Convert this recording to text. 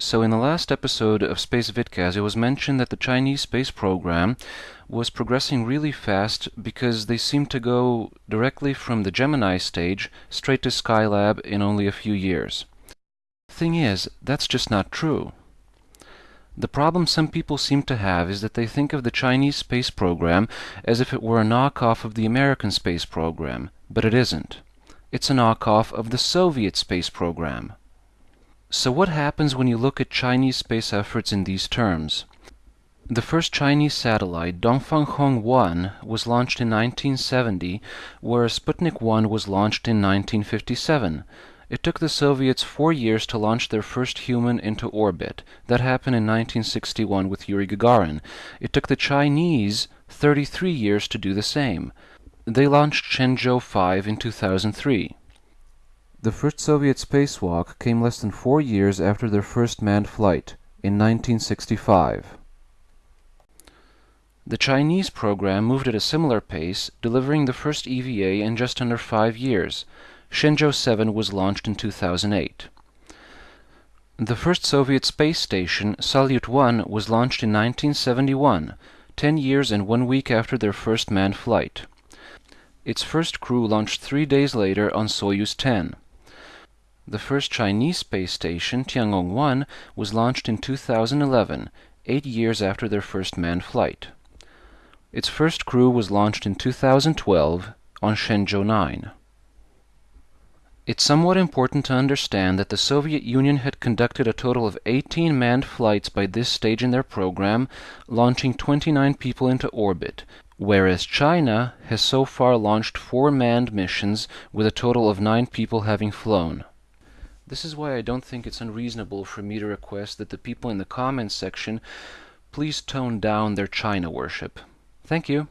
So in the last episode of Space Vidcast, it was mentioned that the Chinese space program was progressing really fast because they seemed to go directly from the Gemini stage straight to Skylab in only a few years. Thing is, that's just not true. The problem some people seem to have is that they think of the Chinese space program as if it were a knockoff of the American space program, but it isn't. It's a knockoff of the Soviet space program. So what happens when you look at Chinese space efforts in these terms? The first Chinese satellite, Dongfang 1, was launched in 1970, whereas Sputnik 1 was launched in 1957. It took the Soviets four years to launch their first human into orbit. That happened in 1961 with Yuri Gagarin. It took the Chinese 33 years to do the same. They launched Shenzhou 5 in 2003. The first Soviet spacewalk came less than four years after their first manned flight, in 1965. The Chinese program moved at a similar pace, delivering the first EVA in just under five years. Shenzhou 7 was launched in 2008. The first Soviet space station, Salyut 1, was launched in 1971, 10 years and one week after their first manned flight. Its first crew launched three days later on Soyuz 10. The first Chinese space station, Tiangong 1, was launched in 2011, eight years after their first manned flight. Its first crew was launched in 2012 on Shenzhou 9. It's somewhat important to understand that the Soviet Union had conducted a total of 18 manned flights by this stage in their program, launching 29 people into orbit, whereas China has so far launched four manned missions with a total of nine people having flown. This is why I don't think it's unreasonable for me to request that the people in the comments section please tone down their China worship. Thank you.